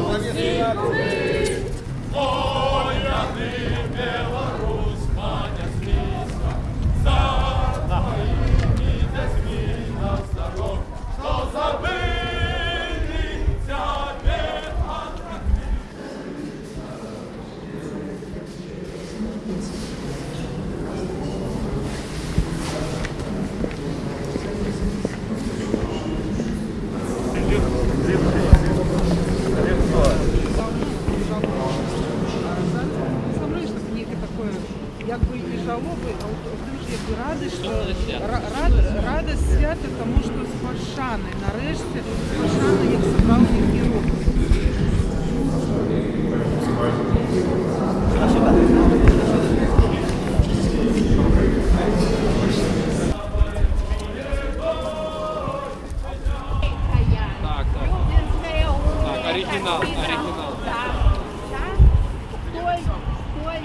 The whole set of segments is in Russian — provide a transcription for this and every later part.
Саме щось ніяке якби і жалоби, а от дуже якби радий, що ра- рад, радість свята тому, що з Фаршани, нарешті Фаршани як зібрав їхні оригинал, оригинал. Да, да. Той, той,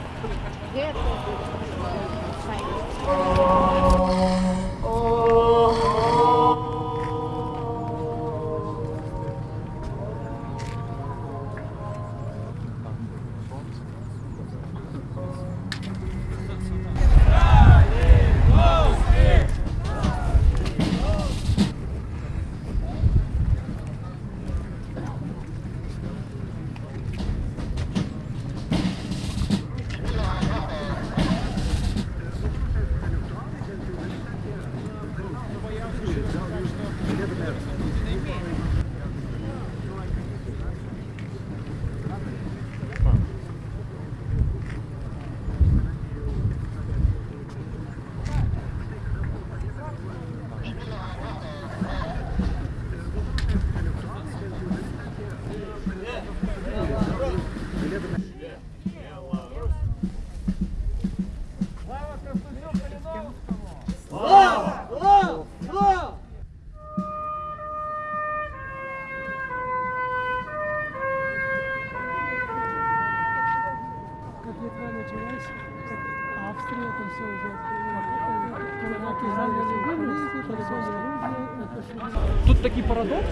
Тут такий парадокс.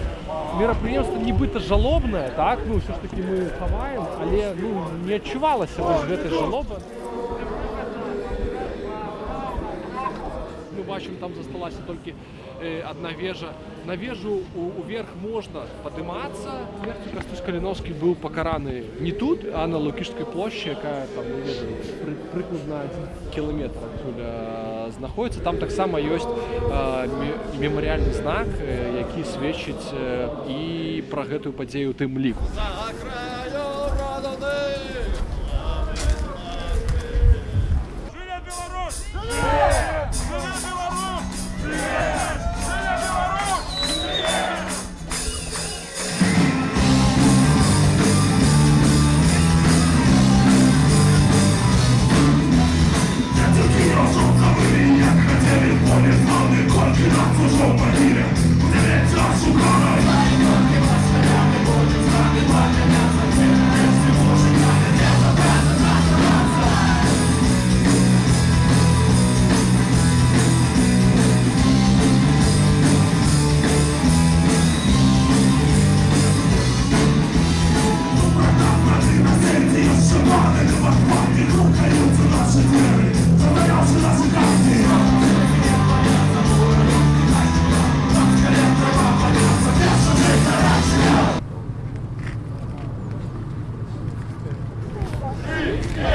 Мерапрыемства нібыта жалобнае, так ну ўсё ж таки мы хаваем, але ну не адчувалася вось гэтай жалобы. Мы бачым там засталася толькі э, одна вежа. На вежу у, уверх можна падымацца. Смерцю Кастусь Каліновскі быў пакараны не тут, а на Лукішскай плошчы, якая там ну, не ведаю, пры, прыкладна адзін кіламетр адтуль э, знаходіцца. Там таксама ёсць э, ме- мемарыяльны знак, э, які сведчыць э, і пра гэтую падзею у тым ліку. За край Yeah.